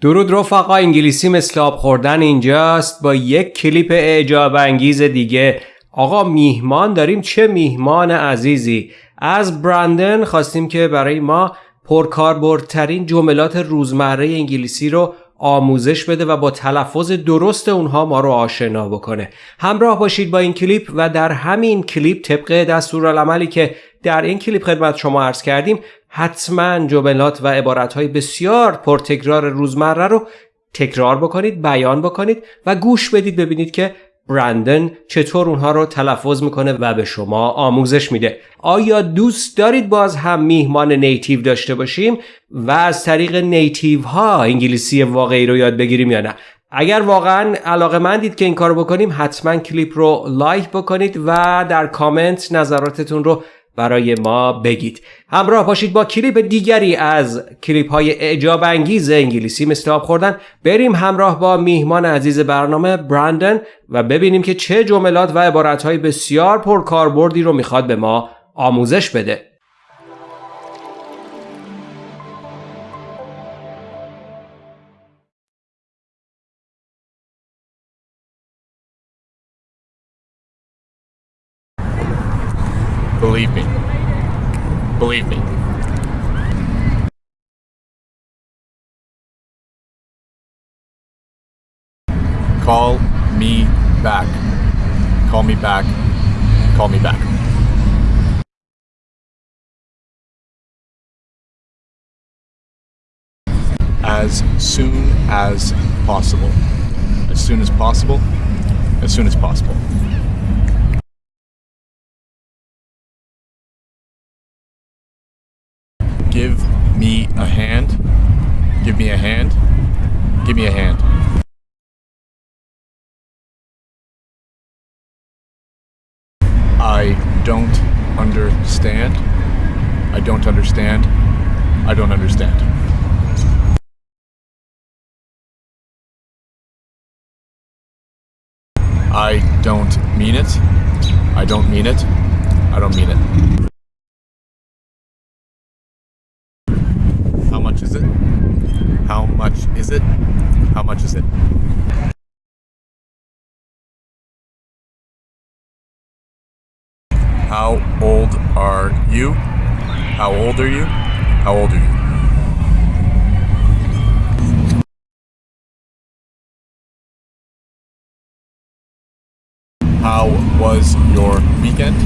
درود رفقا انگلیسی مثل آب خوردن اینجاست. با یک کلیپ اعجاب انگیز دیگه. آقا میهمان داریم؟ چه میهمان عزیزی. از برندن خواستیم که برای ما پرکاربردترین جملات روزمره انگلیسی رو آموزش بده و با تلفظ درست اونها ما رو آشنا بکنه. همراه باشید با این کلیپ و در همین کلیپ طبق دستورالعملی که در این کلیپ خدمت شما عرض کردیم حتما جملات و عبارتهای بسیار پرتکرار روزمره رو تکرار بکنید بیان بکنید و گوش بدید ببینید که برندن چطور اونها رو تلفظ می‌کنه و به شما آموزش میده. آیا دوست دارید باز هم میهمان نیتیو داشته باشیم و از طریق نیتیو ها انگلیسی واقعی رو یاد بگیریم یا نه؟ اگر واقعا علاقه مندید که این کار بکنیم حتما کلیپ رو لایک بکنید و در کامنت نظراتتون رو برای ما بگید. همراه باشید با کلیپ دیگری از کلیپ های اعجاب انگیز انگلیسی مثل آب خوردن. بریم همراه با میهمان عزیز برنامه برندن و ببینیم که چه جملات و عبارت های بسیار پرکاربردی رو می‌خواد به ما آموزش بده. Believe me. Believe me. Call me back. Call me back. Call me back. As soon as possible. As soon as possible. As soon as possible. Give me a hand. Give me a hand. Give me a hand. I don't understand. I don't understand. I don't understand. I don't mean it. I don't mean it. I don't mean it. How much is it? How much is it? How much is it? How old are you? How old are you? How old are you? How was your weekend?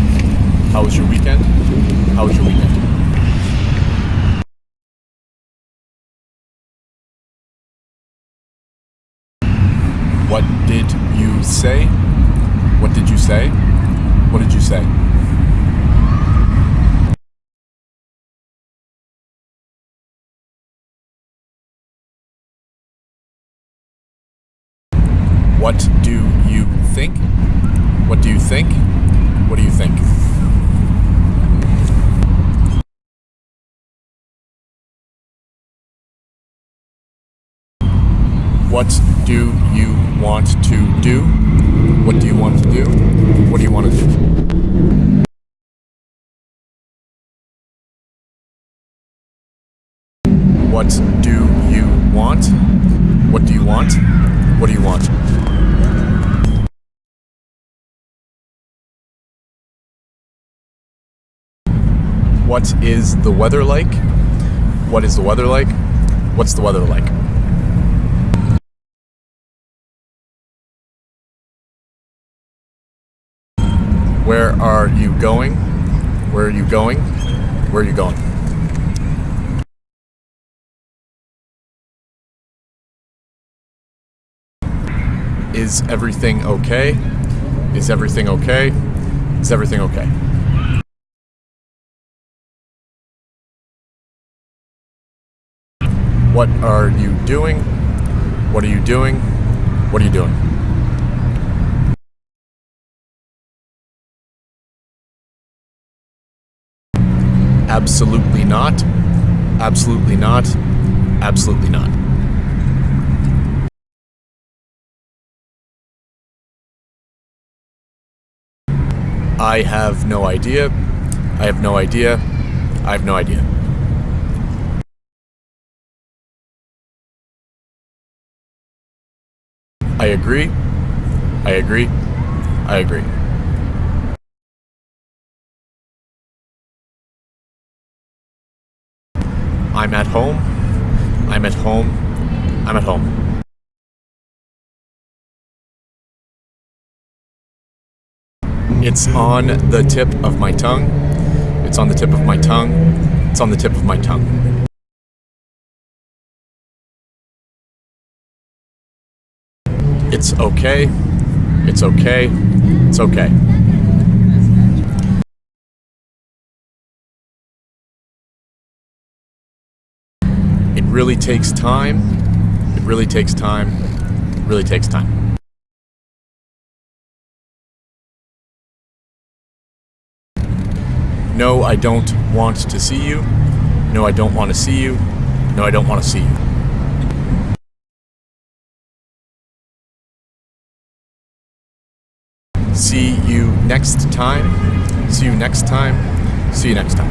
How was your weekend? How was your weekend? What did you say? What did you say? What did you say? What do you think? What do you think? What do you think? What do you want to do? What do you want to do? What do you want to do? What do you want? What do you want? What do you want? What is the weather like? What is the weather like? What's the weather like? Where are you going? Where are you going? Where are you going? Is everything okay? Is everything okay? Is everything okay? What are you doing? What are you doing? What are you doing? Absolutely not. Absolutely not. Absolutely not. I have no idea. I have no idea. I have no idea. I agree. I agree. I agree. I'm at home. I'm at home. I'm at home. It's on the tip of my tongue. It's on the tip of my tongue. It's on the tip of my tongue. It's okay. It's okay. It's okay. It really takes time. It really takes time. It really takes time. No, I don't want to see you. No, I don't want to see you. No, I don't want to see you. See you next time. See you next time. See you next time.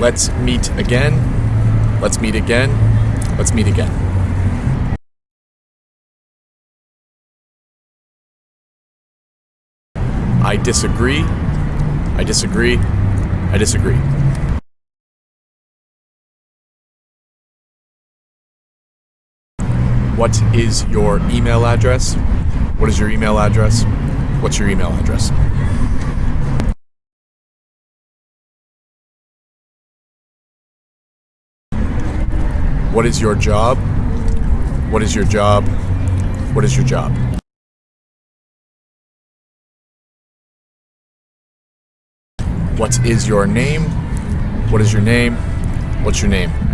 Let's meet again. Let's meet again. Let's meet again. I disagree. I disagree. I disagree. What is your email address? What is your email address? What's your email address? What is your job? What is your job? What is your job? What is your name? What is your name? What's your name?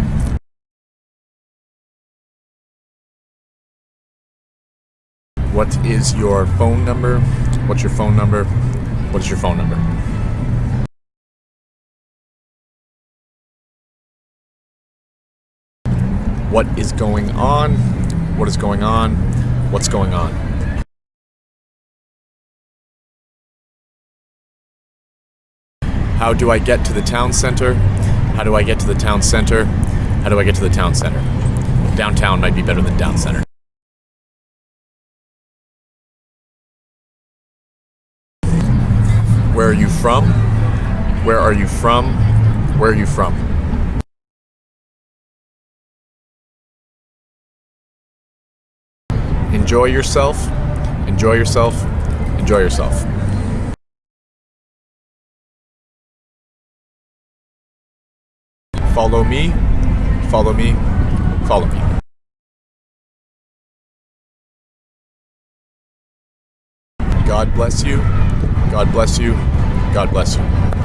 What is your phone number? What's your phone number? What is your phone number? What is going on? What is going on? What's going on? How do I get to the town center? How do I get to the town center? How do I get to the town center? Downtown might be better than down center. Where are you from? Where are you from? Where are you from? Enjoy yourself. Enjoy yourself. Enjoy yourself. Follow me. Follow me. Follow me. God bless you. God bless you. God bless you.